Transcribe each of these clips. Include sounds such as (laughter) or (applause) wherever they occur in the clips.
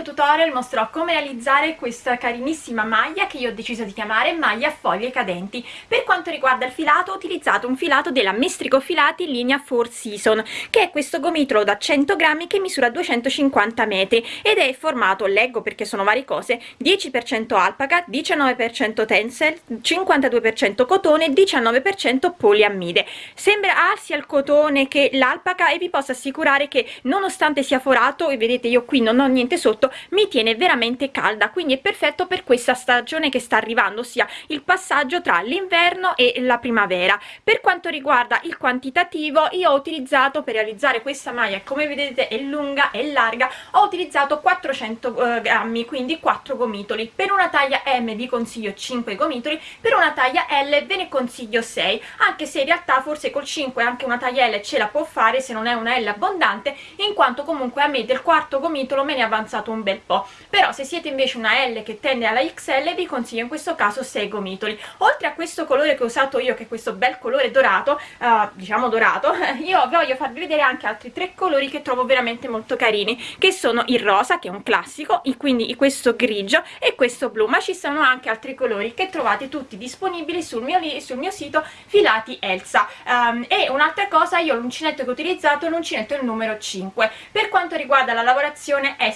video tutorial mostrerò come realizzare questa carinissima maglia che io ho deciso di chiamare maglia foglie cadenti. Per quanto riguarda il filato ho utilizzato un filato della Mestrico Filati linea Four Season che è questo gomitolo da 100 grammi che misura 250 metri ed è formato, leggo perché sono varie cose 10% alpaca, 19% tencel, 52% cotone e 19% poliammide. Sembra ah, sia il cotone che l'alpaca e vi posso assicurare che nonostante sia forato e vedete io qui non ho niente sotto mi tiene veramente calda quindi è perfetto per questa stagione che sta arrivando ossia il passaggio tra l'inverno e la primavera. Per quanto riguarda il quantitativo io ho utilizzato per realizzare questa maglia come vedete è lunga e larga ho utilizzato 400 eh, grammi quindi 4 gomitoli. Per una taglia m vi consiglio 5 gomitoli per una taglia l ve ne consiglio 6 anche se in realtà forse col 5 anche una taglia l ce la può fare se non è una l abbondante in quanto comunque a me del quarto gomitolo me ne è avanzato un bel po' però se siete invece una L che tende alla XL vi consiglio in questo caso 6 gomitoli oltre a questo colore che ho usato io che è questo bel colore dorato uh, diciamo dorato (laughs) io voglio farvi vedere anche altri tre colori che trovo veramente molto carini che sono il rosa che è un classico e quindi questo grigio e questo blu. Ma ci sono anche altri colori che trovate tutti disponibili sul mio, sul mio sito filati Elsa. Um, e un'altra cosa io l'uncinetto che ho utilizzato è l'uncinetto numero 5 per quanto riguarda la lavorazione è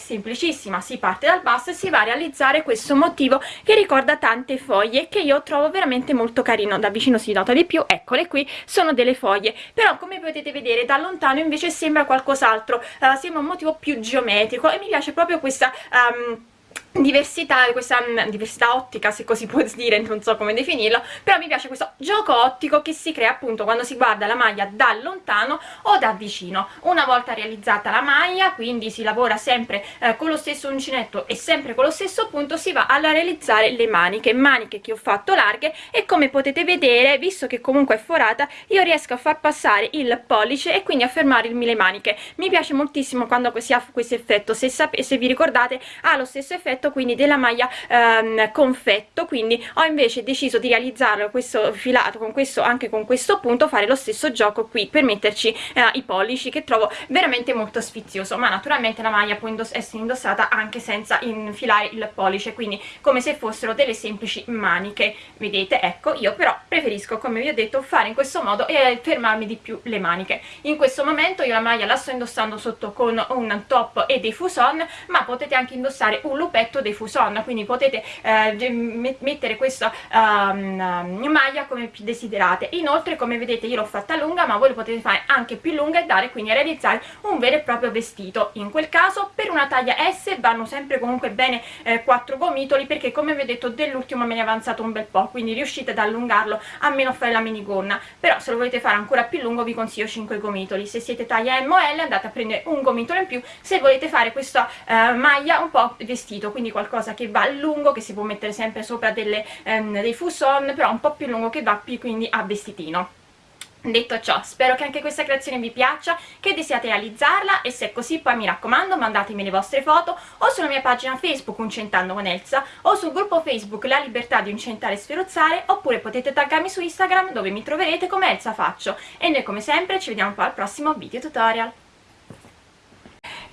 semplicissima si parte dal basso e si va a realizzare questo motivo che ricorda tante foglie che io trovo veramente molto carino da vicino si nota di più eccole qui sono delle foglie. Però come potete vedere da lontano invece sembra qualcos'altro uh, sembra un motivo più geometrico e mi piace proprio questa um, diversità, questa mm, diversità ottica se così può dire, non so come definirlo però mi piace questo gioco ottico che si crea appunto quando si guarda la maglia da lontano o da vicino. Una volta realizzata la maglia quindi si lavora sempre eh, con lo stesso uncinetto e sempre con lo stesso punto si va a realizzare le maniche maniche che ho fatto larghe e come potete vedere visto che comunque è forata io riesco a far passare il pollice e quindi a fermare il mille maniche. Mi piace moltissimo quando si ha questo effetto se, se vi ricordate ha lo stesso effetto effetto quindi della maglia ehm, confetto. Quindi ho invece deciso di realizzarlo questo filato con questo anche con questo punto fare lo stesso gioco qui per metterci eh, i pollici che trovo veramente molto sfizioso. Ma naturalmente la maglia può indoss essere indossata anche senza infilare il pollice quindi come se fossero delle semplici maniche. Vedete ecco io però preferisco come vi ho detto fare in questo modo e fermarmi di più le maniche. In questo momento io la maglia la sto indossando sotto con un top e dei fuson ma potete anche indossare un lupetto effetto dei fuson quindi potete eh, mettere questa um, maglia come desiderate. Inoltre come vedete io l'ho fatta lunga ma voi lo potete fare anche più lunga e dare quindi a realizzare un vero e proprio vestito. In quel caso per una taglia S vanno sempre comunque bene eh, 4 gomitoli perché come vi ho detto dell'ultimo me ne è avanzato un bel po' quindi riuscite ad allungarlo a meno fare la minigonna. Però se lo volete fare ancora più lungo vi consiglio 5 gomitoli. Se siete taglia M o L andate a prendere un gomitolo in più. Se volete fare questa eh, maglia un po' vestito quindi quindi qualcosa che va lungo che si può mettere sempre sopra delle, ehm, dei fuson però un po' più lungo che va più quindi a vestitino Detto ciò, spero che anche questa creazione vi piaccia, che desiate realizzarla e se è così poi mi raccomando mandatemi le vostre foto o sulla mia pagina Facebook Uncentando con Elsa o sul gruppo Facebook La Libertà di Uncentare e Sferuzzare oppure potete taggarmi su Instagram dove mi troverete come Elsa Faccio e noi come sempre ci vediamo poi al prossimo video tutorial.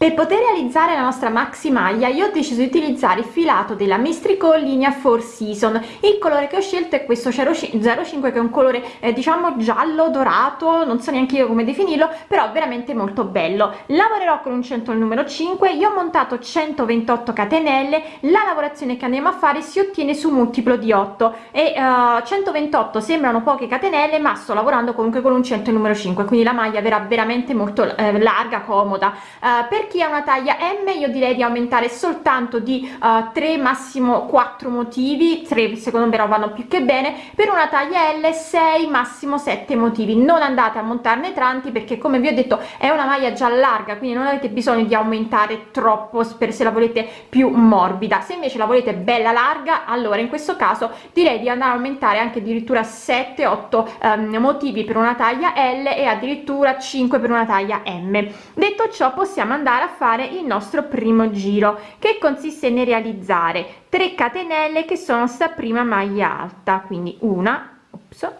Per poter realizzare la nostra maxi maglia io ho deciso di utilizzare il filato della Mistrico linea Four Season. Il colore che ho scelto è questo 05 che è un colore eh, diciamo giallo dorato, non so neanche io come definirlo, però veramente molto bello. Lavorerò con un centro numero 5, io ho montato 128 catenelle, la lavorazione che andiamo a fare si ottiene su multiplo di 8 e uh, 128 sembrano poche catenelle ma sto lavorando comunque con un centro numero 5 quindi la maglia verrà veramente molto eh, larga comoda uh, per chi ha una taglia m io direi di aumentare soltanto di uh, eh, 3 massimo 4 motivi. 3 secondo me vanno più che bene. Per una taglia l 6 massimo 7 motivi. Non andate a montarne tanti perché come vi ho detto è una maglia già larga quindi non avete bisogno di aumentare troppo per se la volete più morbida. Se invece la volete bella larga allora in questo caso direi di andare a aumentare anche addirittura 7 8 um, motivi per una taglia l e addirittura 5 per una taglia m. Detto ciò possiamo andare a fare il nostro primo giro che consiste nel realizzare 3 catenelle che sono sta prima maglia alta quindi una ops,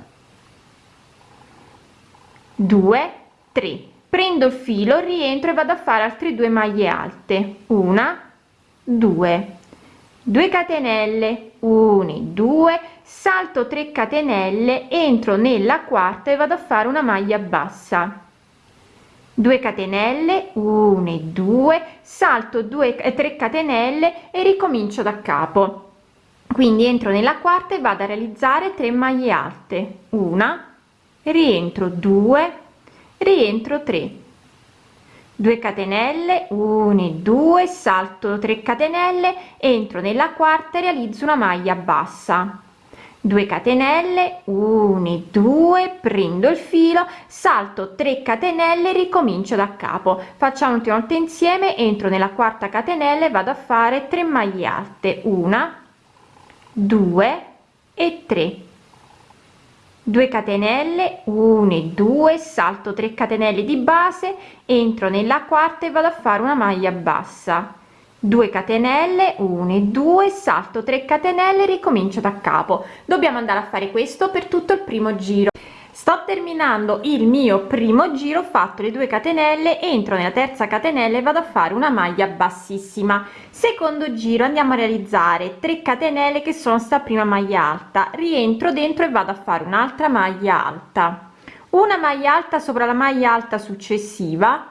2 3 prendo il filo rientro e vado a fare altre due maglie alte. Una 2 2 catenelle 1 2 salto 3 catenelle entro nella quarta e vado a fare una maglia bassa 2 catenelle 1 2 salto 2 e 3 catenelle e ricomincio da capo. Quindi entro nella quarta e vado a realizzare 3 maglie alte. Una rientro 2 rientro 3 2 catenelle 1 2 salto 3 catenelle entro nella quarta e realizzo una maglia bassa 2 catenelle 1 2 prendo il filo salto 3 catenelle ricomincio da capo. Facciamo un'ultima volta insieme entro nella quarta catenella e vado a fare 3 maglie alte. Una 2 e 3 2 catenelle 1 2 salto 3 catenelle di base entro nella quarta e vado a fare una maglia bassa 2 catenelle 1 2 salto 3 catenelle ricomincio da capo. Dobbiamo andare a fare questo per tutto il primo giro. Sto terminando il mio primo giro fatto le 2 catenelle entro nella terza catenella e vado a fare una maglia bassissima. Secondo giro andiamo a realizzare 3 catenelle che sono sta prima maglia alta. Rientro dentro e vado a fare un'altra maglia alta. Una maglia alta sopra la maglia alta successiva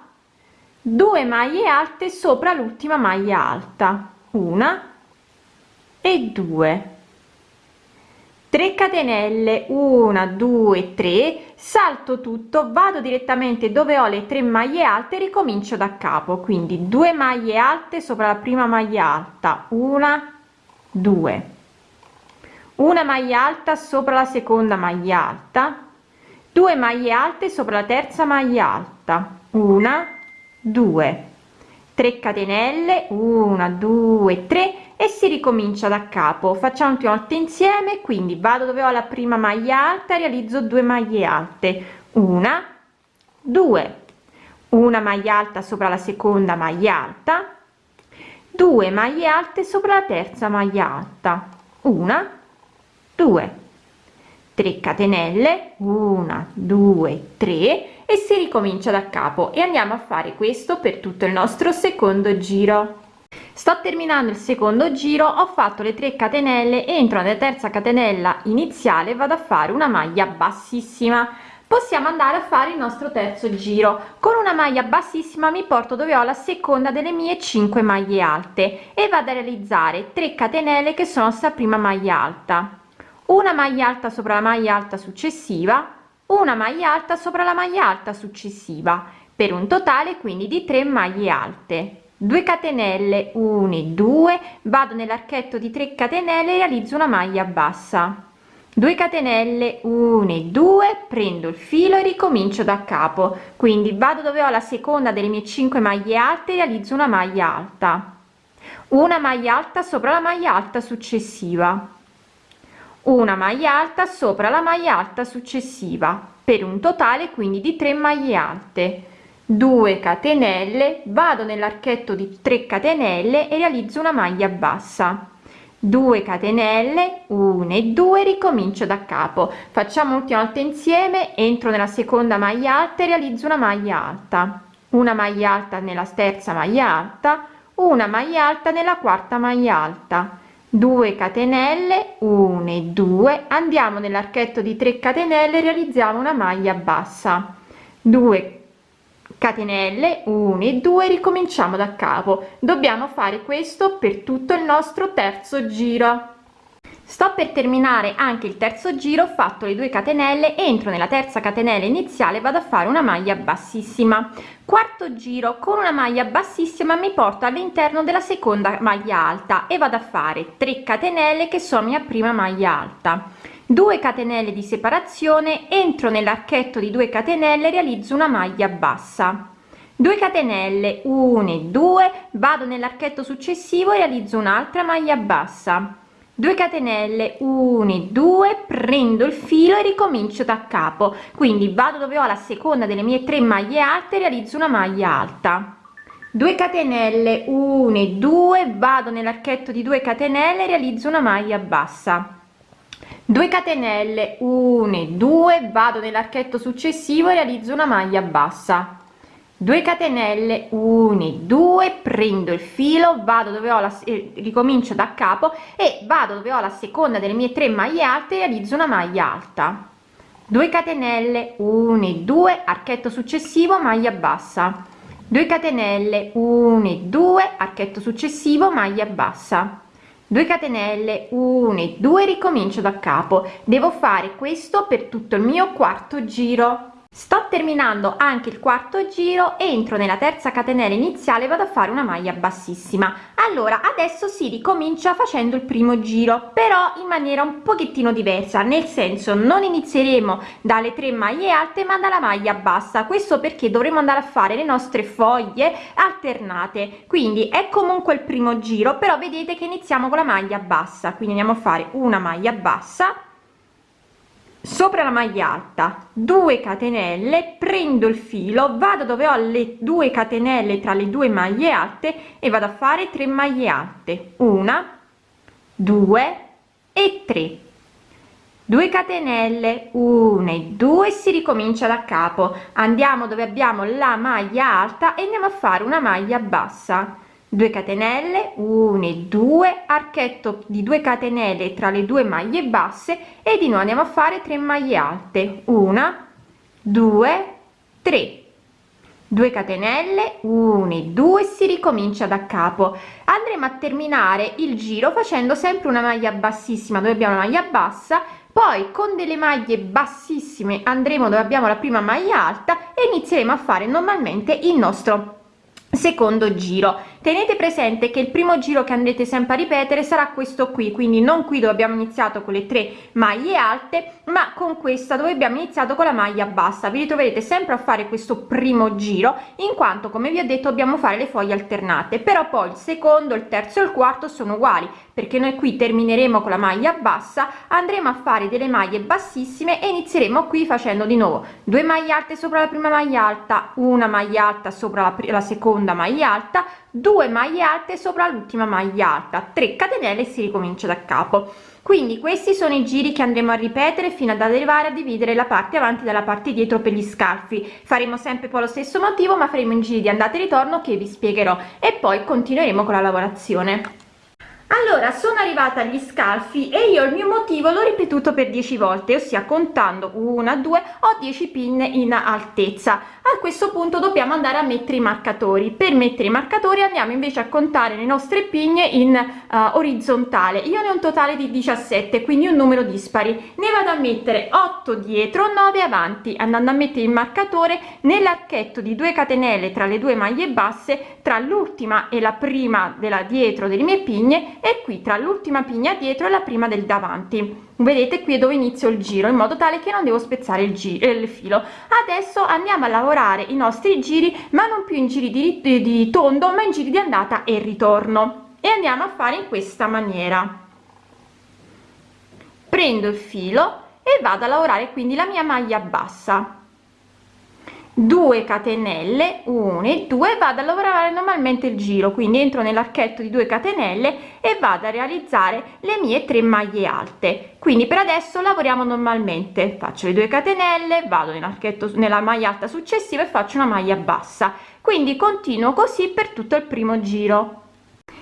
2 maglie alte sopra l'ultima maglia alta una e 2 3 catenelle 1 2 3 salto tutto vado direttamente dove ho le 3 maglie alte ricomincio da capo. Quindi 2 maglie alte sopra la prima maglia alta una 2 una maglia alta sopra la seconda maglia alta 2 maglie alte sopra la terza maglia alta una 2 3 catenelle 1 2 3 e si ricomincia da capo. Facciamo più volte insieme quindi vado dove ho la prima maglia alta realizzo 2 maglie alte. Una 2 una maglia alta sopra la seconda maglia alta. 2 maglie alte sopra la terza maglia alta. Una 2 3 catenelle 1 2 3 e si ricomincia da capo. E andiamo a fare questo per tutto il nostro secondo giro. Sto terminando il secondo giro ho fatto le 3 catenelle entro nella terza catenella iniziale vado a fare una maglia bassissima. Possiamo andare a fare il nostro terzo giro. Con una maglia bassissima mi porto dove ho la seconda delle mie 5 maglie alte e vado a realizzare 3 catenelle che sono sta prima maglia alta una maglia alta sopra la maglia alta successiva una maglia alta sopra la maglia alta successiva per un totale quindi di 3 maglie alte. 2 catenelle 1 2 vado nell'archetto di 3 catenelle e realizzo una maglia bassa. 2 catenelle 1 2 prendo il filo e ricomincio da capo. Quindi vado dove ho la seconda delle mie 5 maglie alte e realizzo una maglia alta. Una maglia alta sopra la maglia alta successiva una maglia alta sopra la maglia alta successiva per un totale quindi di 3 maglie alte. 2 catenelle vado nell'archetto di 3 catenelle e realizzo una maglia bassa. 2 catenelle 1 e 2 ricomincio da capo. Facciamo l'ultima volta insieme entro nella seconda maglia alta e realizzo una maglia alta. Una maglia alta nella terza maglia alta una maglia alta nella quarta maglia alta 2 catenelle 1 e 2 andiamo nell'archetto di 3 catenelle realizziamo una maglia bassa. 2 catenelle 1 e 2 ricominciamo da capo. Dobbiamo fare questo per tutto il nostro terzo giro sto per terminare anche il terzo giro ho fatto le 2 catenelle entro nella terza catenella iniziale vado a fare una maglia bassissima. Quarto giro con una maglia bassissima mi porto all'interno della seconda maglia alta e vado a fare 3 catenelle che sono mia prima maglia alta. 2 catenelle di separazione entro nell'archetto di 2 catenelle realizzo una maglia bassa. 2 catenelle 1 2 vado nell'archetto successivo e realizzo un'altra maglia bassa 2 catenelle 1 2 prendo il filo e ricomincio da capo. Quindi vado dove ho la seconda delle mie tre maglie alte realizzo una maglia alta. 2 catenelle 1 2 vado nell'archetto di 2 catenelle realizzo una maglia bassa. 2 catenelle 1 2 vado nell'archetto successivo e realizzo una maglia bassa 2 catenelle 1 2 prendo il filo vado dove ho la eh, ricomincio da capo e vado dove ho la seconda delle mie tre maglie alte realizzo una maglia alta. 2 catenelle 1 2 archetto successivo maglia bassa. 2 catenelle 1 2 archetto successivo maglia bassa. 2 catenelle 1 2 ricomincio da capo. Devo fare questo per tutto il mio quarto giro sto terminando anche il quarto giro entro nella terza catenella iniziale vado a fare una maglia bassissima. Allora adesso si ricomincia facendo il primo giro però in maniera un pochettino diversa nel senso non inizieremo dalle tre maglie alte ma dalla maglia bassa. Questo perché dovremo andare a fare le nostre foglie alternate. Quindi è comunque il primo giro però vedete che iniziamo con la maglia bassa. Quindi andiamo a fare una maglia bassa sopra la maglia alta 2 catenelle prendo il filo vado dove ho le due catenelle tra le due maglie alte e vado a fare 3 maglie alte. Una 2 e 3 2 catenelle 1 e 2 si ricomincia da capo. Andiamo dove abbiamo la maglia alta e andiamo a fare una maglia bassa 2 catenelle 1 e 2 archetto di 2 catenelle tra le due maglie basse e di nuovo andiamo a fare 3 maglie alte. 1 2 3 2 catenelle 1 e 2 si ricomincia da capo. Andremo a terminare il giro facendo sempre una maglia bassissima dove abbiamo la maglia bassa poi con delle maglie bassissime andremo dove abbiamo la prima maglia alta e inizieremo a fare normalmente il nostro secondo giro. Tenete presente che il primo giro che andrete sempre a ripetere sarà questo qui quindi non qui dove abbiamo iniziato con le tre maglie alte ma con questa dove abbiamo iniziato con la maglia bassa. Vi ritroverete sempre a fare questo primo giro in quanto come vi ho detto dobbiamo fare le foglie alternate. Però poi il secondo il terzo e il quarto sono uguali perché noi qui termineremo con la maglia bassa andremo a fare delle maglie bassissime e inizieremo qui facendo di nuovo due maglie alte sopra la prima maglia alta una maglia alta sopra la, la seconda maglia alta 2 maglie alte sopra l'ultima maglia alta. 3 catenelle e si ricomincia da capo. Quindi questi sono i giri che andremo a ripetere fino ad arrivare a dividere la parte avanti dalla parte dietro per gli scalfi faremo sempre poi lo stesso motivo ma faremo in giri di andata e ritorno che vi spiegherò. E poi continueremo con la lavorazione allora sono arrivata agli scalfi e io il mio motivo l'ho ripetuto per 10 volte ossia contando una due o 10 pinne in altezza. A questo punto dobbiamo andare a mettere i marcatori. Per mettere i marcatori andiamo invece a contare le nostre pigne in uh, orizzontale. Io ne ho un totale di 17 quindi un numero dispari. Ne vado a mettere 8 dietro 9 avanti. Andando a mettere il marcatore nell'archetto di 2 catenelle tra le due maglie basse tra l'ultima e la prima della dietro delle mie pigne e qui tra l'ultima pigna dietro e la prima del davanti. Vedete qui è dove inizio il giro in modo tale che non devo spezzare il giro il filo. Adesso andiamo a lavorare i nostri giri ma non più in giri di, di, di tondo ma in giri di andata e ritorno. E andiamo a fare in questa maniera. Prendo il filo e vado a lavorare quindi la mia maglia bassa 2 catenelle 1 e 2 vado a lavorare normalmente il giro quindi entro nell'archetto di 2 catenelle e vado a realizzare le mie 3 maglie alte. Quindi per adesso lavoriamo normalmente faccio le 2 catenelle vado nell'archetto nella maglia alta successiva e faccio una maglia bassa. Quindi continuo così per tutto il primo giro.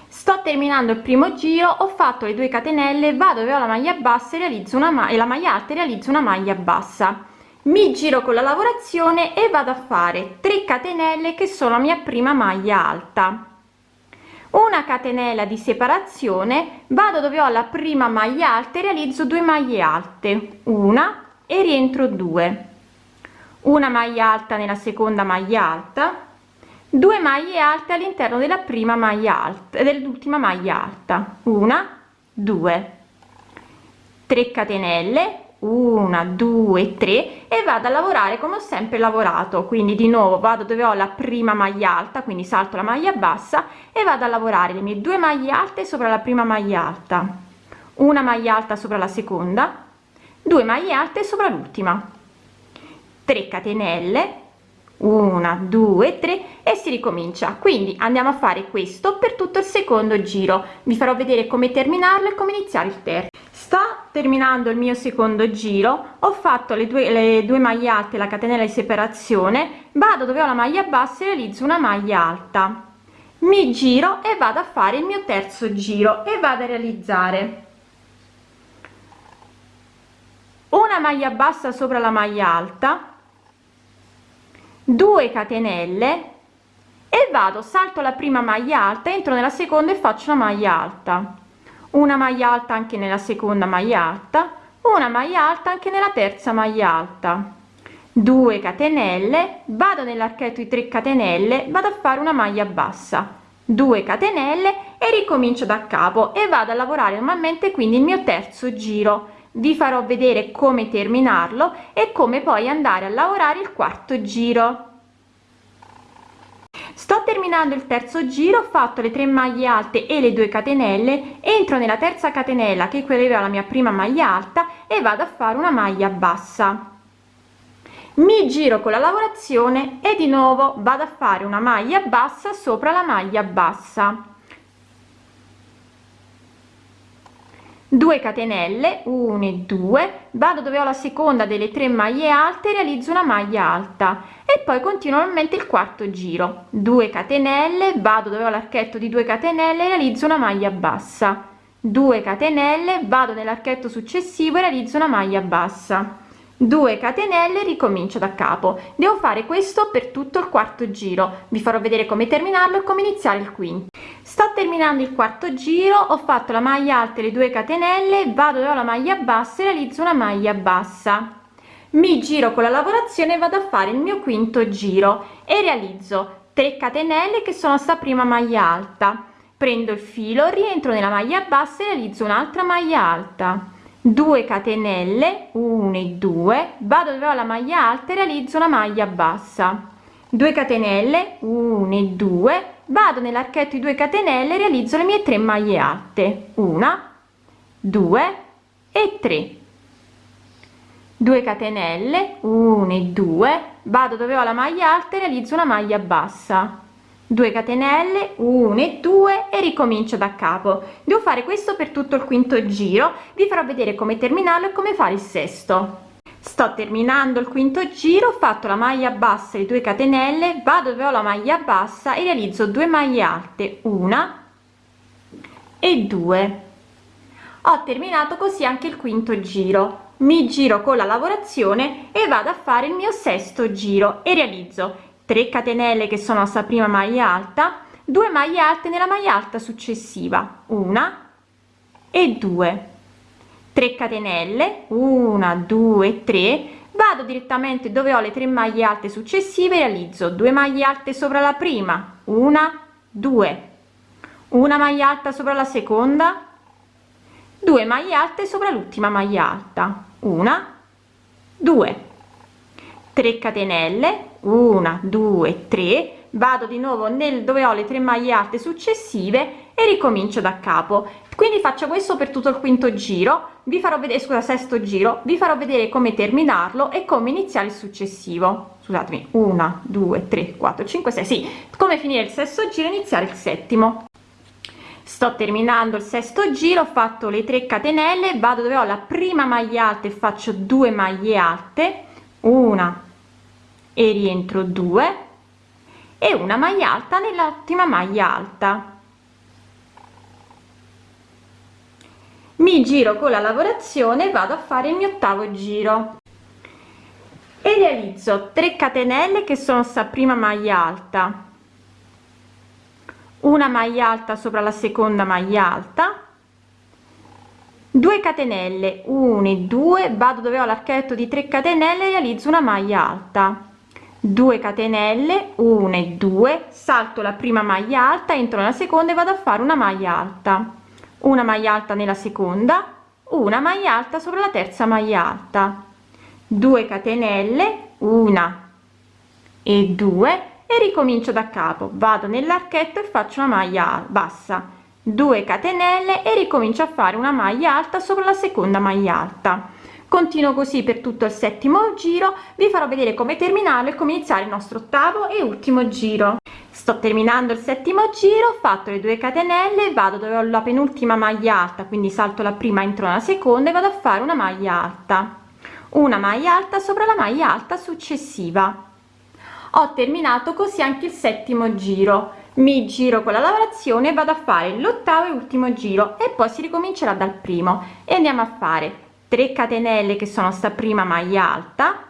Sto terminando il primo giro ho fatto le 2 catenelle vado dove ho la maglia bassa e realizzo una ma e la maglia alta e realizzo una maglia bassa mi giro con la lavorazione e vado a fare 3 catenelle che sono la mia prima maglia alta. Una catenella di separazione vado dove ho la prima maglia alta e realizzo 2 maglie alte. Una e rientro 2 una maglia alta nella seconda maglia alta 2 maglie alte all'interno della prima maglia alta dell'ultima maglia alta. Una 2 3 catenelle una due tre e vado a lavorare come ho sempre lavorato. Quindi di nuovo vado dove ho la prima maglia alta quindi salto la maglia bassa e vado a lavorare le mie due maglie alte sopra la prima maglia alta una maglia alta sopra la seconda due maglie alte sopra l'ultima. 3 catenelle una due tre e si ricomincia. Quindi andiamo a fare questo per tutto il secondo giro. Vi farò vedere come terminarlo e come iniziare il terzo terminando il mio secondo giro ho fatto le due le due maglie alte la catenella di separazione vado dove ho la maglia bassa e realizzo una maglia alta. Mi giro e vado a fare il mio terzo giro e vado a realizzare. Una maglia bassa sopra la maglia alta 2 catenelle e vado salto la prima maglia alta entro nella seconda e faccio una maglia alta una maglia alta anche nella seconda maglia alta una maglia alta anche nella terza maglia alta. 2 catenelle vado nell'archetto di 3 catenelle vado a fare una maglia bassa. 2 catenelle e ricomincio da capo e vado a lavorare normalmente quindi il mio terzo giro. Vi farò vedere come terminarlo e come poi andare a lavorare il quarto giro sto terminando il terzo giro ho fatto le 3 maglie alte e le 2 catenelle entro nella terza catenella che equivaleva alla mia prima maglia alta e vado a fare una maglia bassa. Mi giro con la lavorazione e di nuovo vado a fare una maglia bassa sopra la maglia bassa 2 catenelle 1 e 2 vado dove ho la seconda delle tre maglie alte realizzo una maglia alta. E poi continuo normalmente il quarto giro. 2 catenelle vado dove ho l'archetto di 2 catenelle realizzo una maglia bassa. 2 catenelle vado nell'archetto successivo e realizzo una maglia bassa. 2 catenelle ricomincio da capo. Devo fare questo per tutto il quarto giro. Vi farò vedere come terminarlo e come iniziare il quinto sto terminando il quarto giro ho fatto la maglia alta e le 2 catenelle vado dove ho la maglia bassa e realizzo una maglia bassa. Mi giro con la lavorazione vado a fare il mio quinto giro e realizzo 3 catenelle che sono sta prima maglia alta. Prendo il filo rientro nella maglia bassa e realizzo un'altra maglia alta. 2 catenelle 1 e 2 vado dove ho la maglia alta e realizzo una maglia bassa. 2 catenelle 1 e 2 vado nell'archetto di 2 catenelle e realizzo le mie 3 maglie alte. 1 2 e 3 2 catenelle 1 e 2 vado dove ho la maglia alta e realizzo una maglia bassa. 2 catenelle 1 e 2 e ricomincio da capo. Devo fare questo per tutto il quinto giro. Vi farò vedere come terminarlo e come fare il sesto sto terminando il quinto giro ho fatto la maglia bassa e 2 catenelle vado dove ho la maglia bassa e realizzo 2 maglie alte una e 2 ho terminato così anche il quinto giro. Mi giro con la lavorazione e vado a fare il mio sesto giro e realizzo 3 catenelle che sono sta prima maglia alta 2 maglie alte nella maglia alta successiva una e 2 3 catenelle 1 2 3 vado direttamente dove ho le tre maglie alte successive realizzo 2 maglie alte sopra la prima una 2 una maglia alta sopra la seconda 2 maglie alte sopra l'ultima maglia alta una 2 3 catenelle 1 2 3 vado di nuovo nel dove ho le tre maglie alte successive e ricomincio da capo quindi faccio questo per tutto il quinto giro vi farò vedere scusa sesto giro vi farò vedere come terminarlo e come iniziare il successivo. Scusatemi 1 2 3 4 5 6 sì come finire il sesto giro iniziare il settimo. Sto terminando il sesto giro ho fatto le 3 catenelle vado dove ho la prima maglia alta e faccio due maglie alte. Una e rientro 2 e una maglia alta nell'ultima maglia alta mi giro con la lavorazione vado a fare il mio ottavo giro. E realizzo 3 catenelle che sono sta prima maglia alta. Una maglia alta sopra la seconda maglia alta. 2 catenelle 1 e 2 vado dove ho l'archetto di 3 catenelle realizzo una maglia alta. 2 catenelle 1 e 2 salto la prima maglia alta entro nella seconda e vado a fare una maglia alta una maglia alta nella seconda una maglia alta sopra la terza maglia alta. 2 catenelle una. E 2 e ricomincio da capo. Vado nell'archetto e faccio una maglia bassa. 2 catenelle e ricomincio a fare una maglia alta sopra la seconda maglia alta continuo così per tutto il settimo giro. Vi farò vedere come terminarlo e come iniziare il nostro ottavo e ultimo giro. Sto terminando il settimo giro ho fatto le 2 catenelle vado dove ho la penultima maglia alta quindi salto la prima entro nella seconda e vado a fare una maglia alta. Una maglia alta sopra la maglia alta successiva. Ho terminato così anche il settimo giro. Mi giro con la lavorazione vado a fare l'ottavo e ultimo giro e poi si ricomincerà dal primo. E andiamo a fare 3 catenelle che sono sta prima maglia alta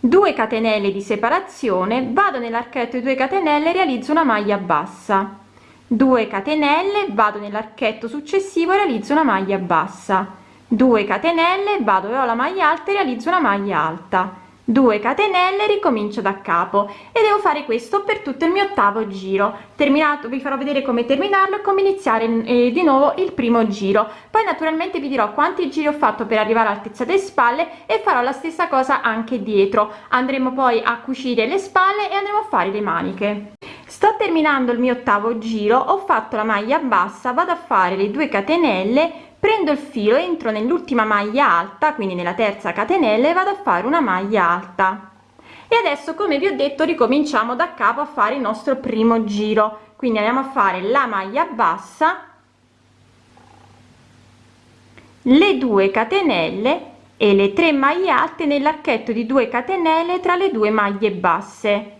2 catenelle di separazione vado nell'archetto di 2 catenelle realizzo una maglia bassa. 2 catenelle vado nell'archetto successivo realizzo una maglia bassa. 2 catenelle vado dove ho la maglia alta e realizzo una maglia alta 2 catenelle ricomincio da capo e devo fare questo per tutto il mio ottavo giro. Terminato vi farò vedere come terminarlo e come iniziare eh, di nuovo il primo giro. Poi naturalmente vi dirò quanti giri ho fatto per arrivare all'altezza delle spalle e farò la stessa cosa anche dietro. Andremo poi a cucire le spalle e andremo a fare le maniche. Sto terminando il mio ottavo giro ho fatto la maglia bassa vado a fare le 2 catenelle prendo il filo entro nell'ultima maglia alta quindi nella terza catenella e vado a fare una maglia alta. E adesso come vi ho detto ricominciamo da capo a fare il nostro primo giro. Quindi andiamo a fare la maglia bassa le 2 catenelle e le 3 maglie alte nell'archetto di 2 catenelle tra le due maglie basse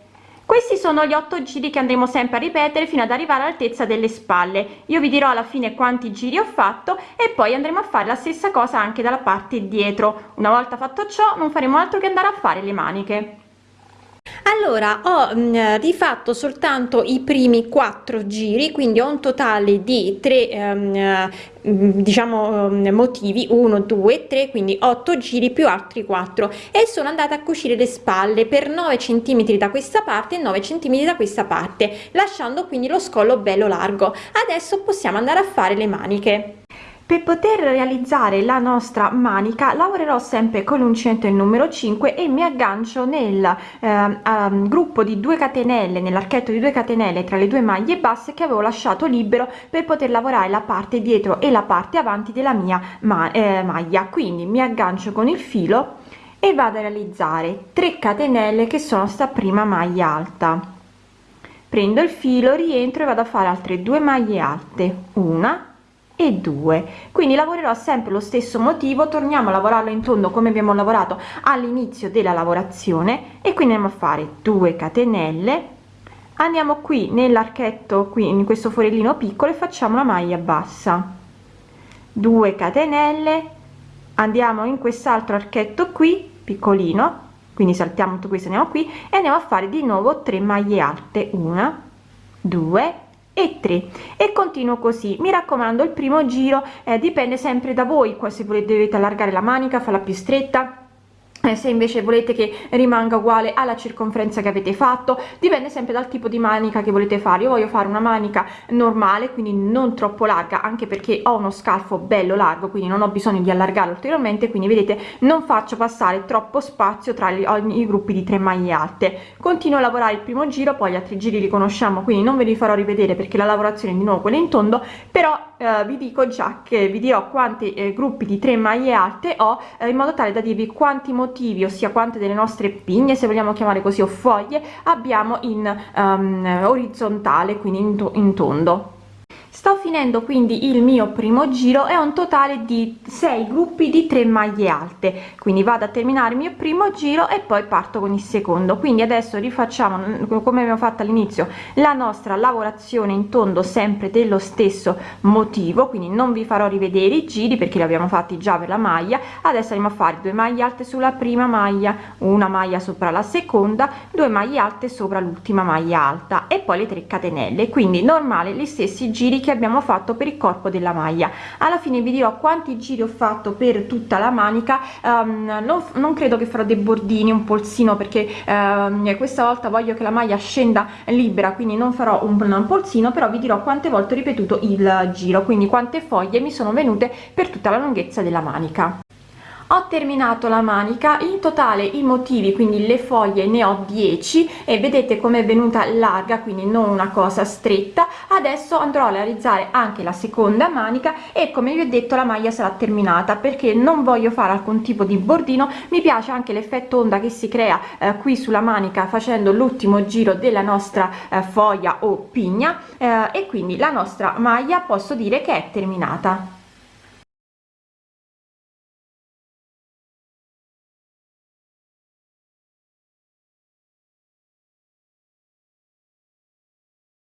questi sono gli otto giri che andremo sempre a ripetere fino ad arrivare all'altezza delle spalle. Io vi dirò alla fine quanti giri ho fatto e poi andremo a fare la stessa cosa anche dalla parte dietro. Una volta fatto ciò non faremo altro che andare a fare le maniche allora ho mh, mm, rifatto soltanto i primi quattro giri quindi ho un totale di tre um, diciamo um, motivi 1 2 3 quindi 8 giri più altri 4 e sono andata a cucire le spalle per 9 centimetri da questa parte e 9 centimetri da questa parte lasciando quindi lo scollo bello largo. Adesso possiamo andare a fare le maniche per poter realizzare la nostra manica lavorerò sempre con l'uncinetto il numero 5 e mi aggancio nel eh, um, gruppo di 2 catenelle nell'archetto di 2 catenelle tra le due maglie basse che avevo lasciato libero per poter lavorare la parte dietro e la parte avanti della mia ma eh, maglia. Quindi mi aggancio con il filo e vado a realizzare 3 catenelle che sono sta prima maglia alta. Prendo il filo rientro e vado a fare altre due maglie alte. Una e 2 quindi lavorerò sempre lo stesso motivo torniamo a lavorarlo in tondo come abbiamo lavorato all'inizio della lavorazione e quindi andiamo a fare 2 catenelle. Andiamo qui nell'archetto qui in questo forellino piccolo e facciamo la maglia bassa. 2 catenelle. Andiamo in quest'altro archetto qui piccolino. Quindi saltiamo tutto questo andiamo qui e andiamo a fare di nuovo 3 maglie alte. Una 2 e 3 e continuo così. Mi raccomando il primo giro eh, dipende sempre da voi. Qua se volete dovete allargare la manica farla più stretta se invece volete che rimanga uguale alla circonferenza che avete fatto dipende sempre dal tipo di manica che volete fare. Io voglio fare una manica normale quindi non troppo larga anche perché ho uno scalfo bello largo quindi non ho bisogno di allargarlo ulteriormente quindi vedete non faccio passare troppo spazio tra gli, i gruppi di tre maglie alte. Continuo a lavorare il primo giro poi gli altri giri li conosciamo quindi non ve li farò rivedere perché la lavorazione è di nuovo quella in tondo però eh, vi dico già che vi dirò quanti eh, gruppi di tre maglie alte ho eh, in modo tale da dirvi quanti motivi motivi ossia quante delle nostre pigne se vogliamo chiamare così o foglie abbiamo in um, orizzontale quindi in, to in tondo sto finendo quindi il mio primo giro e ho un totale di 6 gruppi di 3 maglie alte. Quindi vado a terminare il mio primo giro e poi parto con il secondo. Quindi adesso rifacciamo come abbiamo fatto all'inizio la nostra lavorazione in tondo sempre dello stesso motivo. Quindi non vi farò rivedere i giri perché li abbiamo fatti già per la maglia. Adesso andiamo a fare due maglie alte sulla prima maglia una maglia sopra la seconda due maglie alte sopra l'ultima maglia alta e poi le 3 catenelle. Quindi normale gli stessi giri che abbiamo fatto per il corpo della maglia. Alla fine vi dirò quanti giri ho fatto per tutta la manica. Um, non, non, credo che farò dei bordini un polsino perché um, questa volta voglio che la maglia scenda libera quindi non farò un, un polsino però vi dirò quante volte ho ripetuto il giro quindi quante foglie mi sono venute per tutta la lunghezza della manica ho terminato la manica in totale i motivi quindi le foglie ne ho 10 e vedete come è venuta larga quindi non una cosa stretta. Adesso andrò a realizzare anche la seconda manica e come vi ho detto la maglia sarà terminata perché non voglio fare alcun tipo di bordino. Mi piace anche l'effetto onda che si crea eh, qui sulla manica facendo l'ultimo giro della nostra eh, foglia o pigna eh, e quindi la nostra maglia posso dire che è terminata